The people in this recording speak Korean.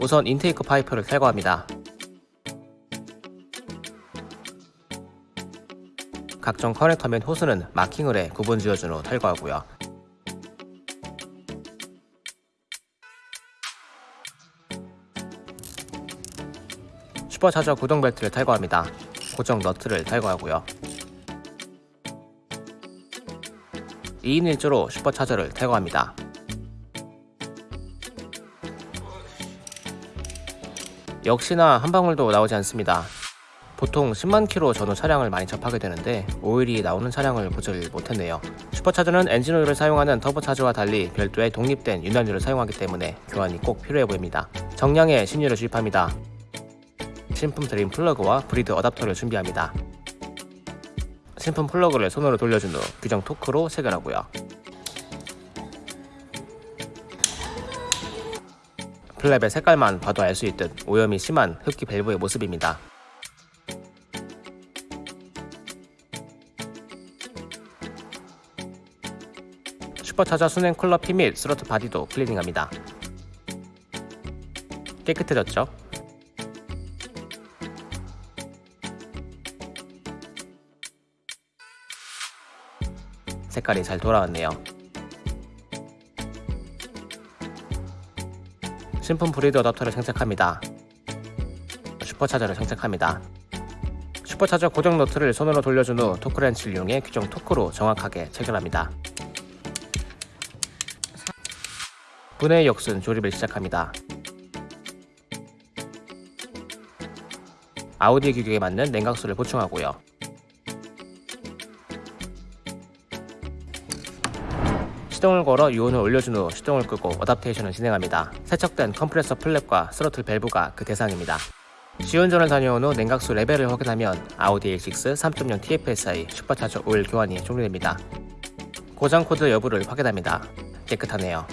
우선 intake 파이프를 탈거합니다. 각종 커넥터 및 호스는 marking을 해 구분 지어준 후 탈거하고요. 슈퍼차저 구동 벨트를 탈거합니다. 고정 너트를 탈거하고요. 2인 1조로 슈퍼차저를 탈거합니다. 역시나 한 방울도 나오지 않습니다. 보통 10만 킬로 전후 차량을 많이 접하게 되는데 오일이 나오는 차량을 보질 못했네요. 슈퍼차저는 엔진오일을 사용하는 터보차저와 달리 별도의 독립된 윤활유를 사용하기 때문에 교환이 꼭 필요해 보입니다. 정량의 신유를 주입합니다. 신품 drain 플러그와 breather adapter를 준비합니다. 신품 플러그를 손으로 돌려준 후 규정 토크로 체결하고요. flap의 색깔만 봐도 알 수 있듯 오염이 심한 흡기 밸브의 모습입니다. 슈퍼차저 순행 쿨러 핀 및 throttle body도 클리닝합니다. 깨끗해졌죠? 색깔이 잘 돌아왔네요. 신품 breather adapter를 장착합니다. 슈퍼차저를 장착합니다. 슈퍼차저 고정 너트를 손으로 돌려준 후 torque wrench를 이용해 규정 토크로 정확하게 체결합니다. 분해 역순 조립을 시작합니다. 아우디 규격에 맞는 냉각수를 보충하고요. 시동을 걸어 유온을 올려준 후 시동을 끄고 adaptation을 진행합니다. 세척된 컴프레서 flap과 스로틀 밸브가 그 대상입니다. 시운전을 다녀온 후 냉각수 레벨을 확인하면 아우디 A6 3.0 TFSI supercharger 오일 교환이 종료됩니다. 고장 코드 여부를 확인합니다. 깨끗하네요.